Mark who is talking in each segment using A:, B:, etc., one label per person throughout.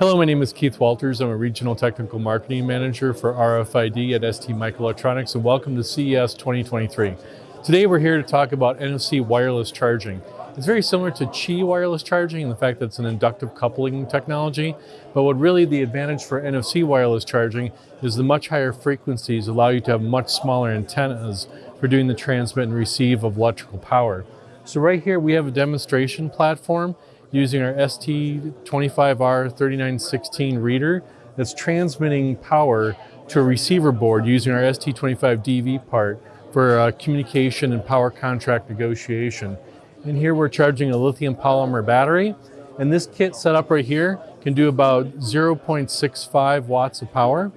A: Hello, my name is Keith Walters. I'm a Regional Technical Marketing Manager for RFID at ST Microelectronics and welcome to CES 2023. Today we're here to talk about NFC wireless charging. It's very similar to Qi wireless charging in the fact that it's an inductive coupling technology, but what really the advantage for NFC wireless charging is the much higher frequencies allow you to have much smaller antennas for doing the transmit and receive of electrical power. So right here we have a demonstration platform using our ST25R3916 reader that's transmitting power to a receiver board using our ST25DV part for uh, communication and power contract negotiation. And here we're charging a lithium polymer battery. And this kit set up right here can do about 0.65 watts of power.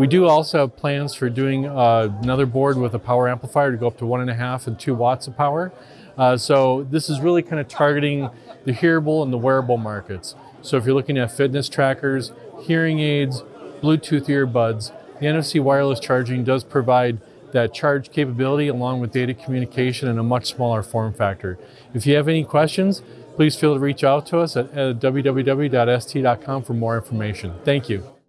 A: We do also have plans for doing uh, another board with a power amplifier to go up to one and a half and two watts of power. Uh, so this is really kind of targeting the hearable and the wearable markets. So if you're looking at fitness trackers, hearing aids, Bluetooth earbuds, the NFC wireless charging does provide that charge capability along with data communication in a much smaller form factor. If you have any questions, please feel to reach out to us at, at www.st.com for more information. Thank you.